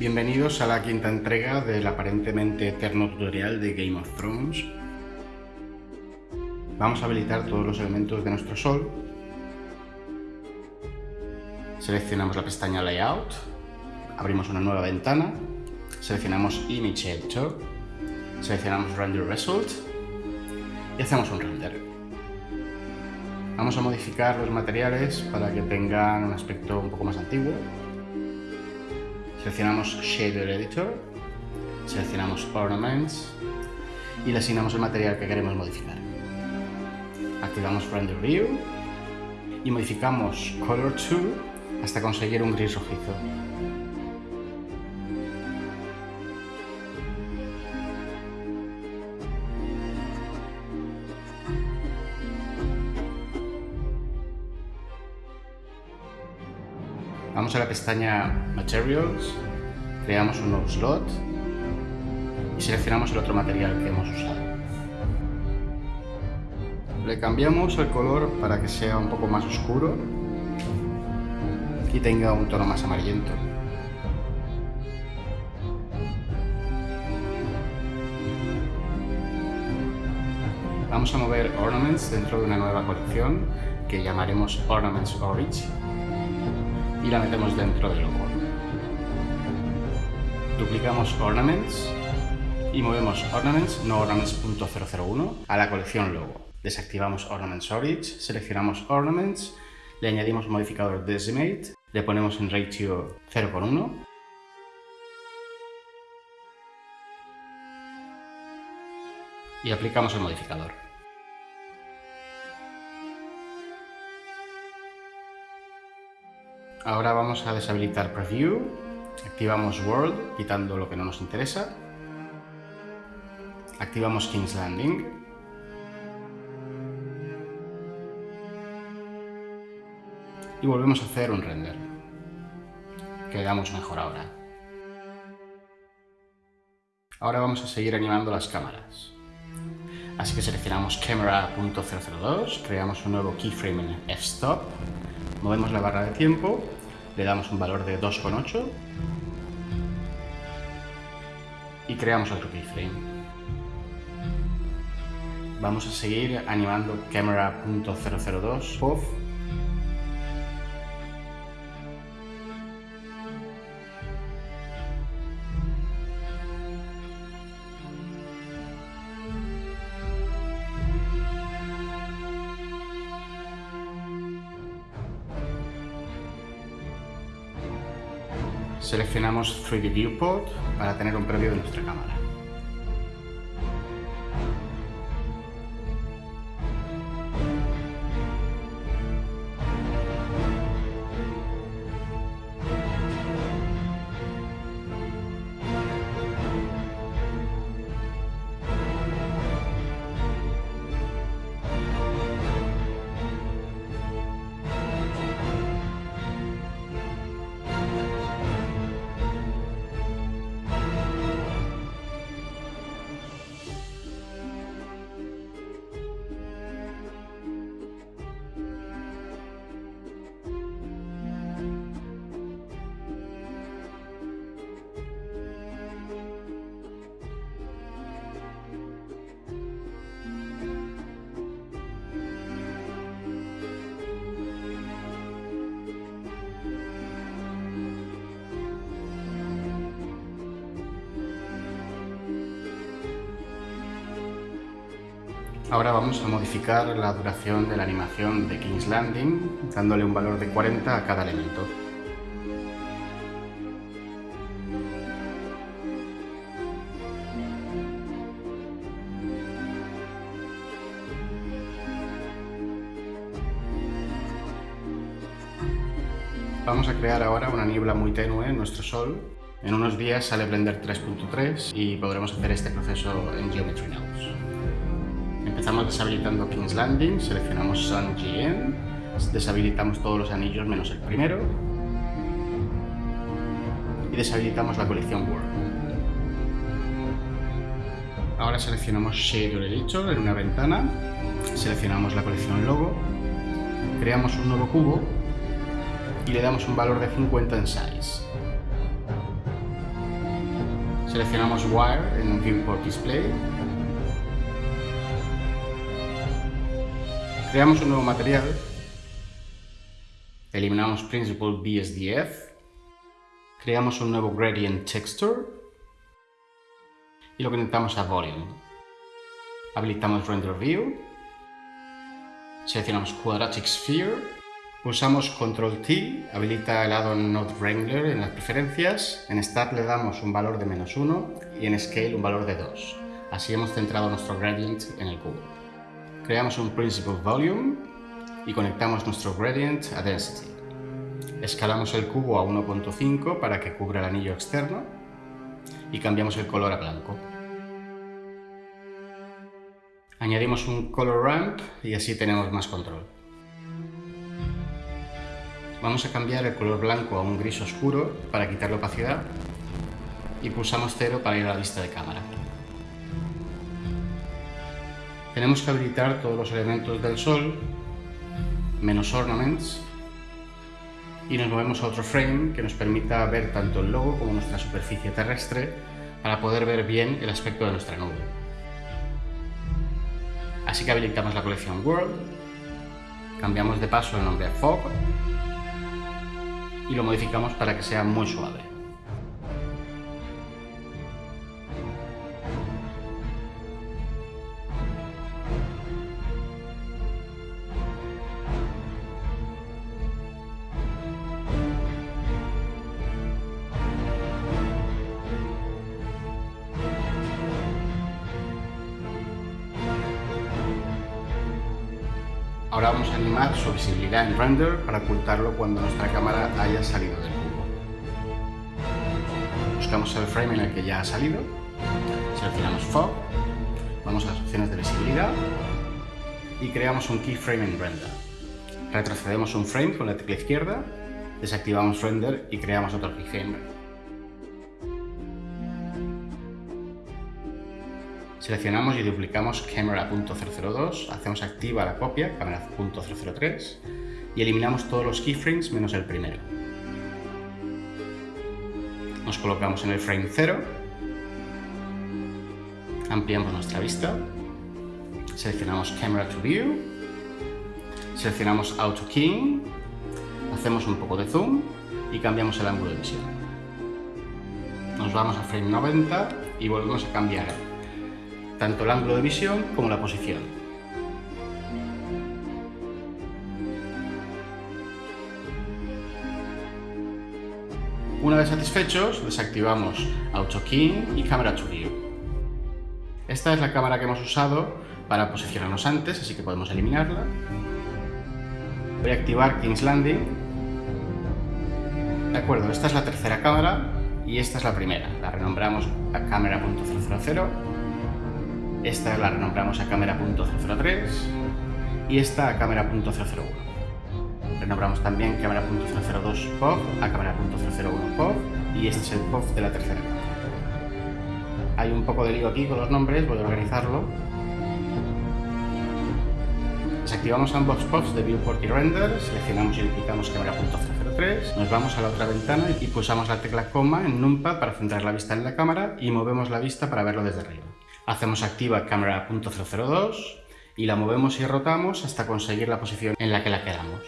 Bienvenidos a la quinta entrega del aparentemente eterno tutorial de Game of Thrones. Vamos a habilitar todos los elementos de nuestro sol. Seleccionamos la pestaña Layout, abrimos una nueva ventana, seleccionamos Image Editor, seleccionamos Render Result y hacemos un render. Vamos a modificar los materiales para que tengan un aspecto un poco más antiguo. Seleccionamos Shader Editor, seleccionamos Ornaments y le asignamos el material que queremos modificar. Activamos Render View y modificamos Color To hasta conseguir un gris rojizo. Vamos a la pestaña Materials, creamos un nuevo slot y seleccionamos el otro material que hemos usado. Le cambiamos el color para que sea un poco más oscuro y tenga un tono más amarillento. Vamos a mover Ornaments dentro de una nueva colección que llamaremos Ornaments Orange y la metemos dentro del logo. Duplicamos Ornaments y movemos Ornaments, no Ornaments.001, a la colección logo. Desactivamos Ornaments Orange, seleccionamos Ornaments, le añadimos modificador Decimate, le ponemos en ratio 0,1 y aplicamos el modificador. Ahora vamos a deshabilitar Preview, activamos World, quitando lo que no nos interesa, activamos King's Landing, y volvemos a hacer un render. Quedamos mejor ahora. Ahora vamos a seguir animando las cámaras. Así que seleccionamos Camera.002, creamos un nuevo keyframe en f-stop, movemos la barra de tiempo, le damos un valor de 2,8 y creamos otro keyframe. Vamos a seguir animando Camera.002 POV Seleccionamos 3D Viewport para tener un previo de nuestra cámara. Ahora vamos a modificar la duración de la animación de King's Landing, dándole un valor de 40 a cada elemento. Vamos a crear ahora una niebla muy tenue en nuestro sol. En unos días sale Blender 3.3 y podremos hacer este proceso en Geometry Nodes. Deshabilitando King's Landing, seleccionamos Sun GN, deshabilitamos todos los anillos menos el primero y deshabilitamos la colección World. Ahora seleccionamos Shader Editor en una ventana, seleccionamos la colección Logo, creamos un nuevo cubo y le damos un valor de 50 en Size. Seleccionamos Wire en Viewport Display. Creamos un nuevo material. Eliminamos Principal BSDF. Creamos un nuevo Gradient Texture. Y lo conectamos a Volume. Habilitamos Render View. Seleccionamos Quadratic Sphere Pulsamos Control T, habilita el addon Node Wrangler en las preferencias. En Start le damos un valor de menos 1 y en Scale un valor de 2. Así hemos centrado nuestro gradient en el cubo. Creamos un Principal Volume y conectamos nuestro gradient a Density. Escalamos el cubo a 1.5 para que cubra el anillo externo y cambiamos el color a blanco. Añadimos un Color Ramp y así tenemos más control. Vamos a cambiar el color blanco a un gris oscuro para quitar la opacidad y pulsamos 0 para ir a la vista de cámara. Tenemos que habilitar todos los elementos del sol, menos ornaments, y nos movemos a otro frame que nos permita ver tanto el logo como nuestra superficie terrestre para poder ver bien el aspecto de nuestra nube. Así que habilitamos la colección World, cambiamos de paso el nombre a Fog y lo modificamos para que sea muy suave. Ahora vamos a animar su visibilidad en render para ocultarlo cuando nuestra cámara haya salido del cubo. Buscamos el frame en el que ya ha salido, seleccionamos Fog, vamos a las opciones de visibilidad y creamos un keyframe en render. Retrocedemos un frame con la tecla izquierda, desactivamos render y creamos otro keyframe. Seleccionamos y duplicamos camera.002, hacemos activa la copia, camera.003 y eliminamos todos los keyframes menos el primero. Nos colocamos en el frame 0, ampliamos nuestra vista, seleccionamos Camera to View, seleccionamos Auto Keying, hacemos un poco de zoom y cambiamos el ángulo de visión. Nos vamos a frame 90 y volvemos a cambiar tanto el ángulo de visión como la posición. Una vez satisfechos, desactivamos Auto Keying y Camera to. Esta es la cámara que hemos usado para posicionarnos antes, así que podemos eliminarla. Voy a activar King's Landing. De acuerdo, esta es la tercera cámara y esta es la primera. La renombramos a cámara.000 esta la renombramos a cámara.003 y esta a cámara.001. Renombramos también cámara.002 POV a cámara.001 POV y este es el POV de la tercera Hay un poco de lío aquí con los nombres, voy a organizarlo. Desactivamos ambos POVs de Viewport y Render, seleccionamos y duplicamos cámara.003, nos vamos a la otra ventana y pulsamos la tecla coma en Numpad para centrar la vista en la cámara y movemos la vista para verlo desde arriba. Hacemos activa cámara .002 y la movemos y rotamos hasta conseguir la posición en la que la queramos.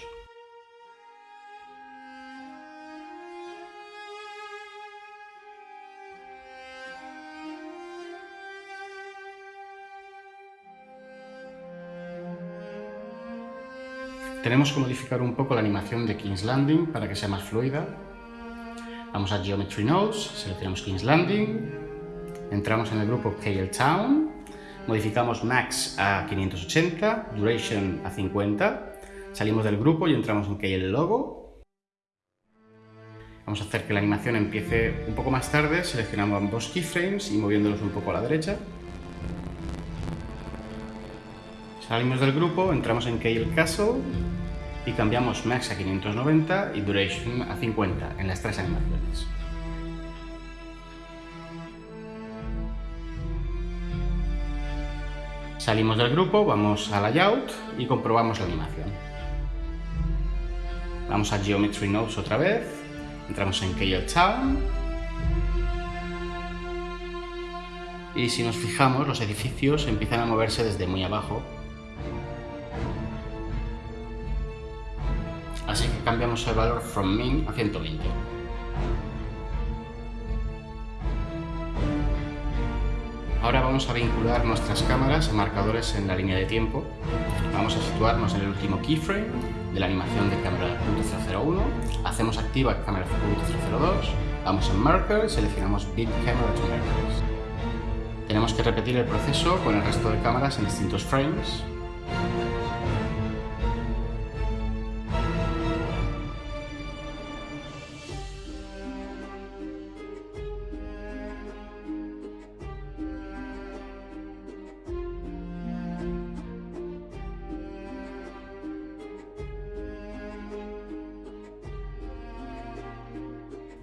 Tenemos que modificar un poco la animación de King's Landing para que sea más fluida. Vamos a Geometry Nodes, seleccionamos King's Landing, entramos en el grupo KL Town, modificamos Max a 580, Duration a 50, salimos del grupo y entramos en KL Logo. Vamos a hacer que la animación empiece un poco más tarde, seleccionamos ambos keyframes y moviéndolos un poco a la derecha. Salimos del grupo, entramos en KL Castle y cambiamos Max a 590 y Duration a 50 en las tres animaciones. Salimos del grupo, vamos a Layout y comprobamos la animación. Vamos a Geometry Nodes otra vez, entramos en KL Town Y si nos fijamos, los edificios empiezan a moverse desde muy abajo. Así que cambiamos el valor from min a 120. Ahora vamos a vincular nuestras cámaras a marcadores en la línea de tiempo. Vamos a situarnos en el último keyframe de la animación de cámara 001. Hacemos activa cámara 002. Vamos en Marker, seleccionamos Bit Camera to Markers. Tenemos que repetir el proceso con el resto de cámaras en distintos frames.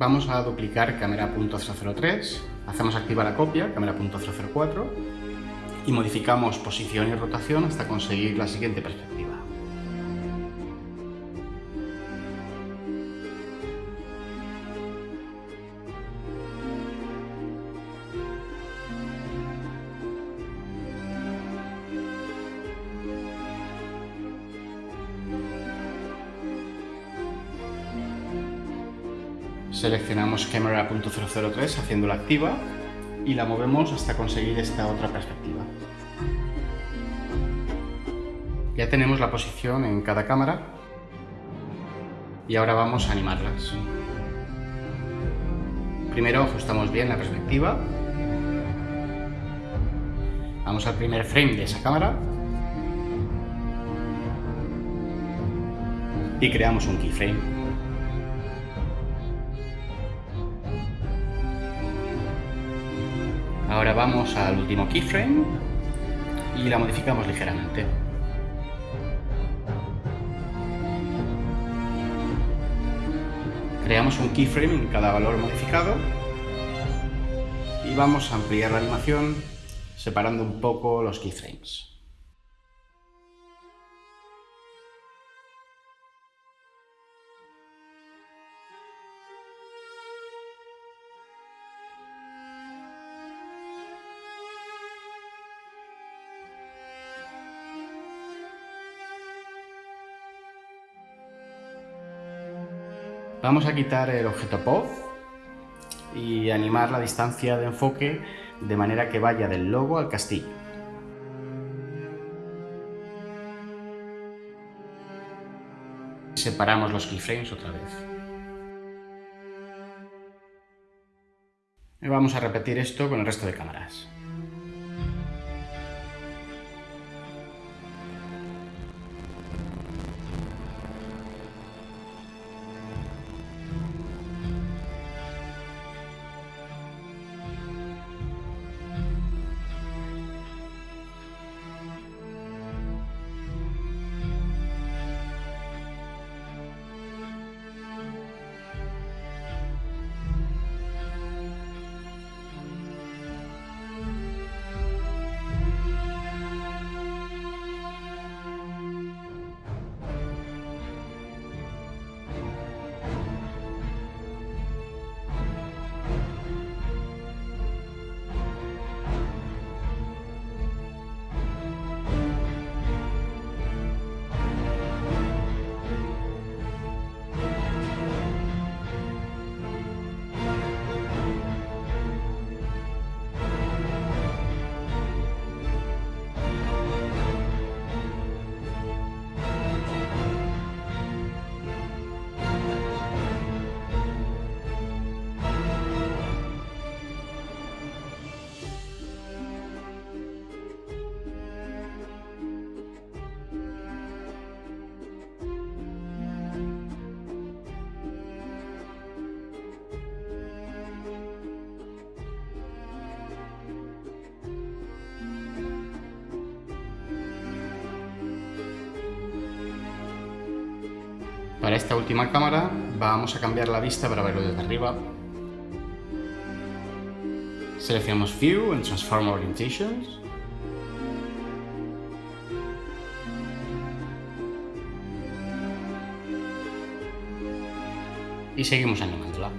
Vamos a duplicar cámara .003, hacemos activa la copia, cámara .004, y modificamos posición y rotación hasta conseguir la siguiente perspectiva. Seleccionamos Camera.003 haciéndola activa y la movemos hasta conseguir esta otra perspectiva. Ya tenemos la posición en cada cámara y ahora vamos a animarlas. Primero ajustamos bien la perspectiva. Vamos al primer frame de esa cámara y creamos un keyframe. Vamos al último keyframe y la modificamos ligeramente. Creamos un keyframe en cada valor modificado y vamos a ampliar la animación separando un poco los keyframes. Vamos a quitar el objeto POV y animar la distancia de enfoque de manera que vaya del logo al castillo. Separamos los keyframes otra vez. Vamos a repetir esto con el resto de cámaras. Esta última cámara vamos a cambiar la vista para verlo desde arriba. Seleccionamos View en Transform Orientations. Y seguimos animándola.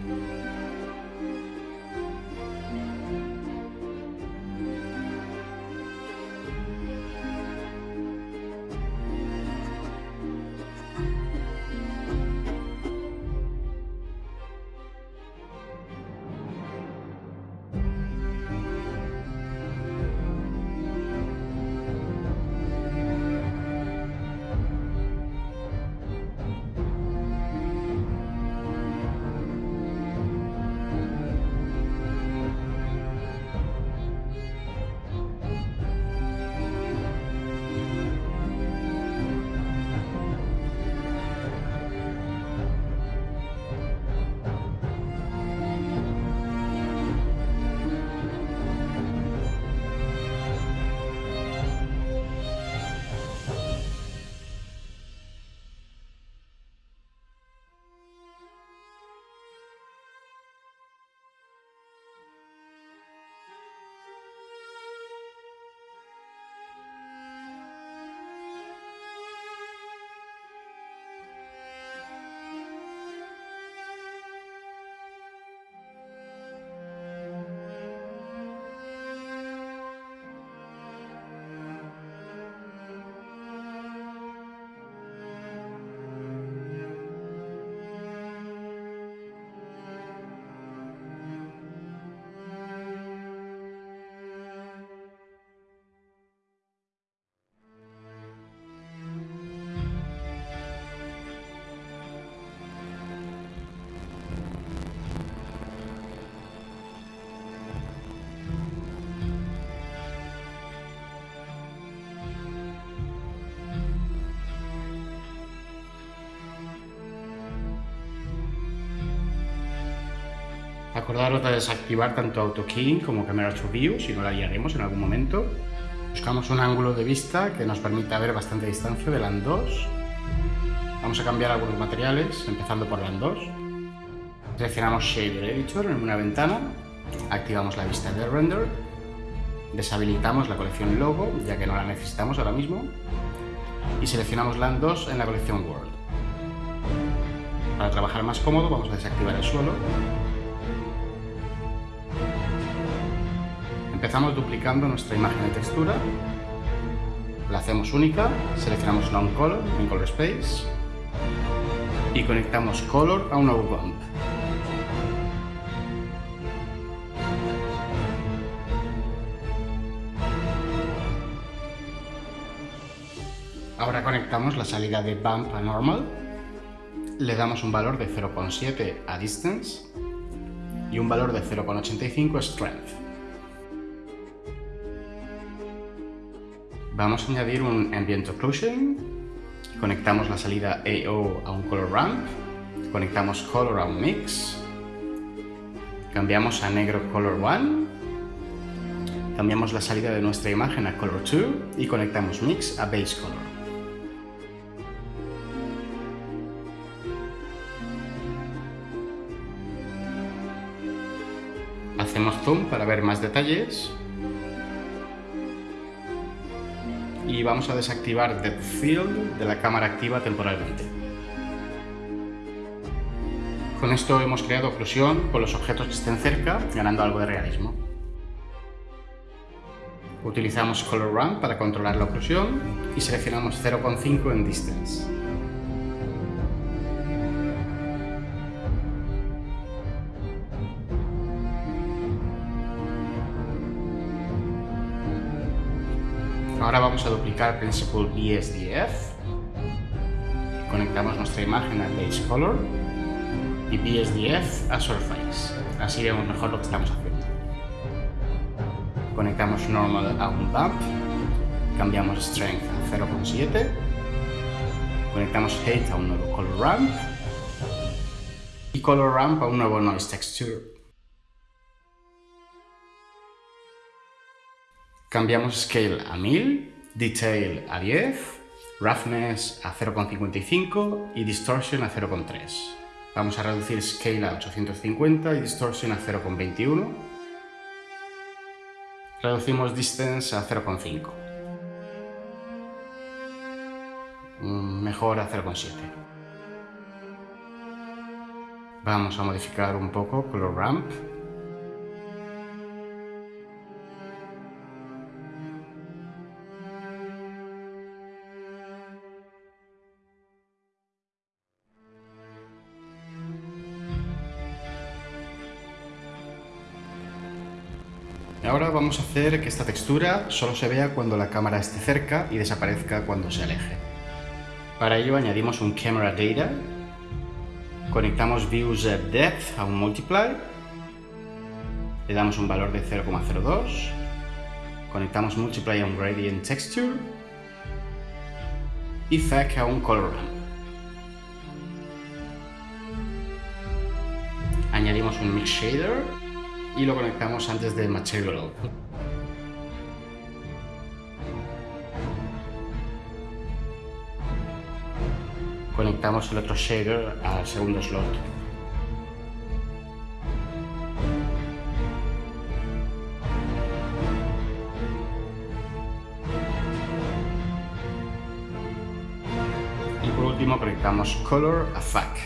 Acordaros de desactivar tanto Auto Keying como Camera to View, si no la haríamos en algún momento. Buscamos un ángulo de vista que nos permita ver bastante distancia de LAN 2. Vamos a cambiar algunos materiales, empezando por LAN 2. Seleccionamos Shader Editor en una ventana, activamos la vista de render, deshabilitamos la colección Logo, ya que no la necesitamos ahora mismo, y seleccionamos LAN 2 en la colección World. Para trabajar más cómodo vamos a desactivar el suelo. Empezamos duplicando nuestra imagen de textura, la hacemos única, seleccionamos Non-Color en Color Space y conectamos Color a un bump. Ahora conectamos la salida de Bump a Normal, le damos un valor de 0,7 a Distance y un valor de 0,85 a Strength. Vamos a añadir un Ambient Occlusion, conectamos la salida AO a un Color Ramp, conectamos Color a un Mix, cambiamos a negro Color 1, cambiamos la salida de nuestra imagen a Color 2 y conectamos Mix a Base Color. Hacemos zoom para ver más detalles. Y vamos a desactivar Depth Field de la cámara activa temporalmente. Con esto hemos creado oclusión con los objetos que estén cerca, ganando algo de realismo. Utilizamos Color Ramp para controlar la oclusión y seleccionamos 0,5 en Distance. Vamos a duplicar Principal BSDF. Conectamos nuestra imagen a Base Color y BSDF a Surface. Así vemos mejor lo que estamos haciendo. Conectamos Normal a un Bump. Cambiamos Strength a 0.7. Conectamos Height a un nuevo Color Ramp. Y Color Ramp a un nuevo Noise Texture. Cambiamos Scale a 1000, Detail a 10, Roughness a 0,55 y Distortion a 0,3. Vamos a reducir Scale a 850 y Distortion a 0,21. Reducimos Distance a 0,5. Mejor a 0,7. Vamos a modificar un poco Color Ramp vamos a hacer que esta textura solo se vea cuando la cámara esté cerca y desaparezca cuando se aleje. Para ello añadimos un Camera Data, conectamos Views Depth a un Multiply, le damos un valor de 0,02, conectamos Multiply a un Gradient Texture y FAC a un Color Ramp. Añadimos un Mix Shader y lo conectamos antes del Material Output. Conectamos el otro shader al segundo slot. Y por último conectamos Color a FAC,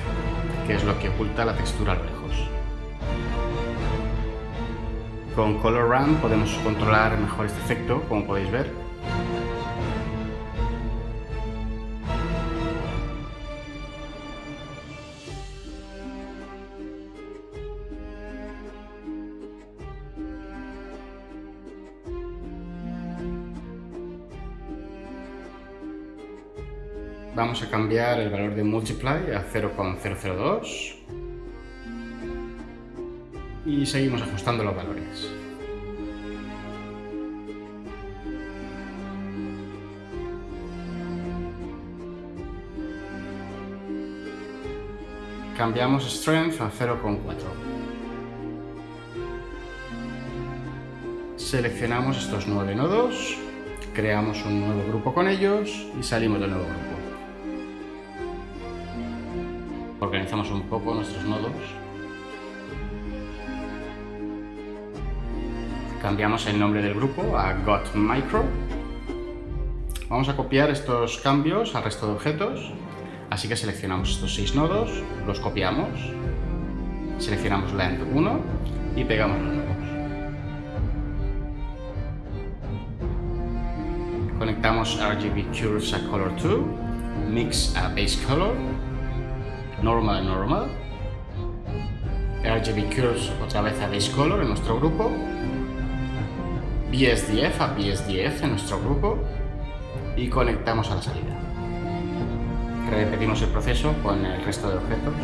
que es lo que oculta la textura a lo lejos. Con Color Ramp podemos controlar mejor este efecto, como podéis ver. Vamos a cambiar el valor de Multiply a 0,002 y seguimos ajustando los valores. Cambiamos Strength a 0,4. Seleccionamos estos nueve nodos, creamos un nuevo grupo con ellos y salimos del nuevo grupo. Organizamos un poco nuestros nodos Cambiamos el nombre del grupo a Got Micro. Vamos a copiar estos cambios al resto de objetos, así que seleccionamos estos seis nodos, los copiamos, seleccionamos Land 1 y pegamos los nodos. Conectamos RGB Curves a Color 2, Mix a Base Color, Normal a Normal, RGB Curves otra vez a Base Color en nuestro grupo, BSDF a BSDF en nuestro grupo y conectamos a la salida. Repetimos el proceso con el resto de objetos.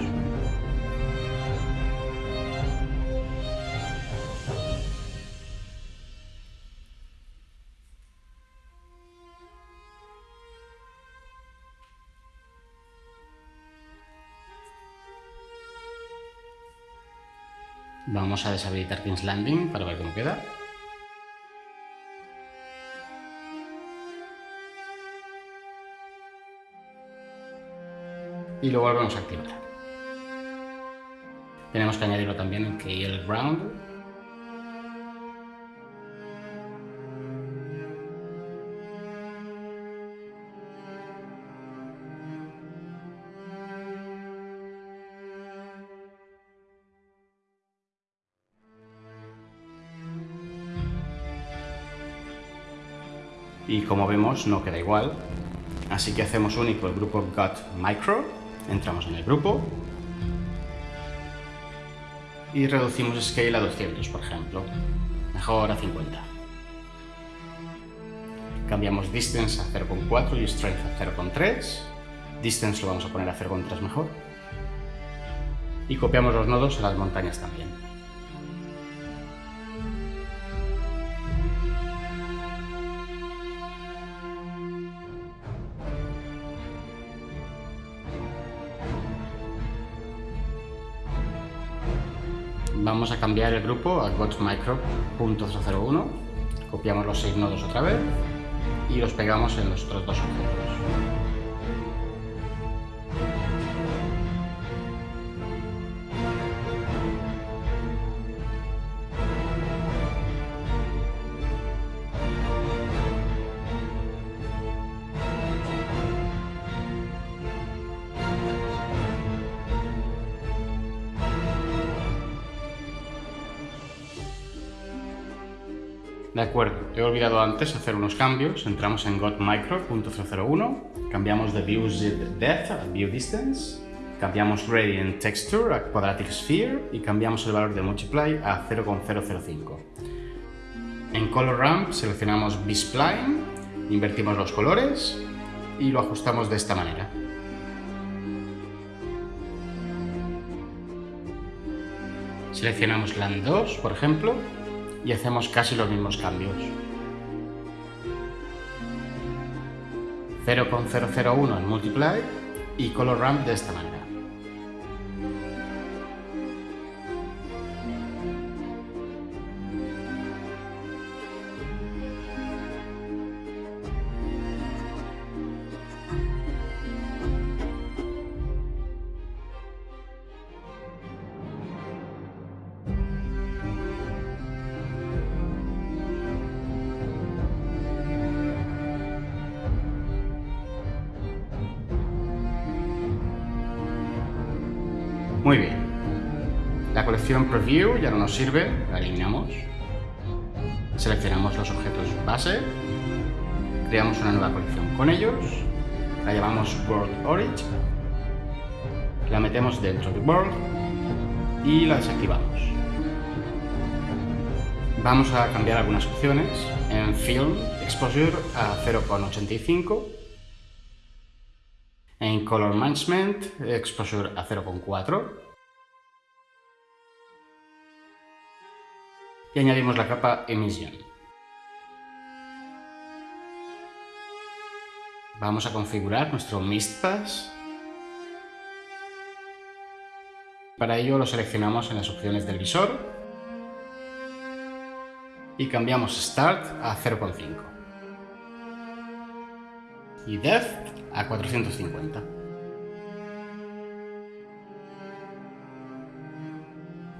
Vamos a deshabilitar King's Landing para ver cómo queda. Y lo volvemos a activar. Tenemos que añadirlo también en KL Ground. y como vemos no queda igual, así que hacemos único el grupo Got Micro, entramos en el grupo y reducimos Scale a 200, por ejemplo, mejor a 50. Cambiamos Distance a 0,4 y Strength a 0,3, Distance lo vamos a poner a 0,3 mejor, y copiamos los nodos a las montañas también. Vamos a cambiar el grupo a GotMicro.001, copiamos los seis nodos otra vez y los pegamos en los otros dos objetos. He olvidado antes hacer unos cambios. Entramos en GotMicro.001, cambiamos de View Depth a View Distance, cambiamos Gradient Texture a Quadratic Sphere y cambiamos el valor de Multiply a 0,005. En Color Ramp seleccionamos B-Spline, invertimos los colores y lo ajustamos de esta manera. Seleccionamos Land 2, por ejemplo, y hacemos casi los mismos cambios. 0,001 en multiply y color ramp de esta manera. Preview ya no nos sirve, la eliminamos. Seleccionamos los objetos base, creamos una nueva colección con ellos, la llamamos World Origin, la metemos dentro de World y la desactivamos. Vamos a cambiar algunas opciones. En Film, Exposure a 0,85 en Color Management, Exposure a 0,4. Y añadimos la capa Emission. Vamos a configurar nuestro Mist Pass. Para ello lo seleccionamos en las opciones del visor y cambiamos Start a 0,5 y Depth a 450.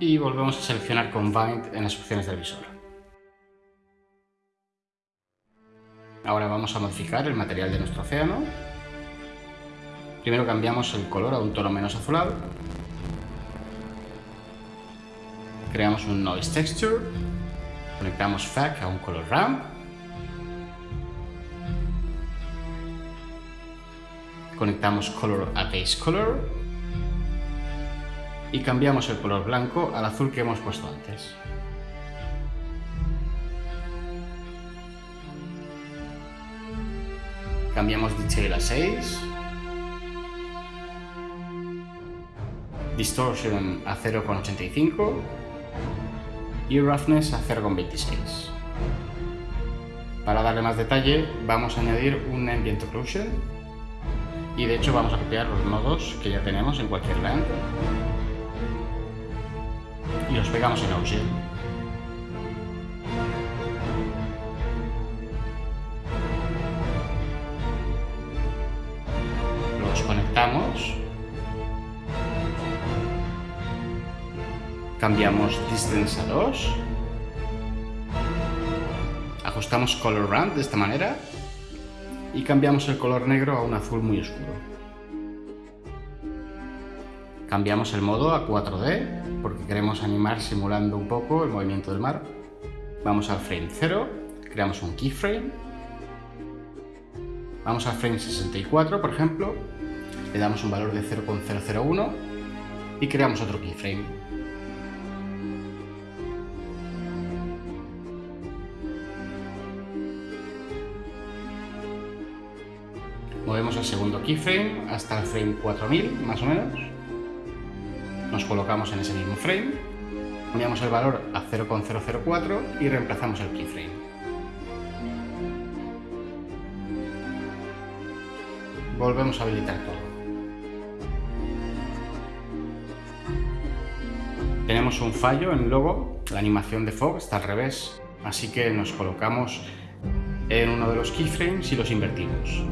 Y volvemos a seleccionar Combined en las opciones del visor. Ahora vamos a modificar el material de nuestro océano. Primero cambiamos el color a un tono menos azulado. Creamos un Noise Texture. Conectamos FAC a un color ramp. Conectamos Color a Base Color. Y cambiamos el color blanco al azul que hemos puesto antes. Cambiamos Detail a 6. Distortion a 0,85 y Roughness a 0,26. Para darle más detalle vamos a añadir un Ambient Occlusion y de hecho vamos a copiar los nodos que ya tenemos en cualquier land y los pegamos en Ocean. conectamos. Cambiamos Distance a 2. Ajustamos Color Ramp de esta manera. Y cambiamos el color negro a un azul muy oscuro. Cambiamos el modo a 4D porque queremos animar simulando un poco el movimiento del mar. Vamos al frame 0, creamos un keyframe. Vamos al frame 64, por ejemplo, le damos un valor de 0,001 y creamos otro keyframe. Movemos el segundo keyframe hasta el frame 4000, más o menos. Nos colocamos en ese mismo frame, cambiamos el valor a 0,004 y reemplazamos el keyframe. Volvemos a habilitar todo. Tenemos un fallo en logo, la animación de fog está al revés, así que nos colocamos en uno de los keyframes y los invertimos.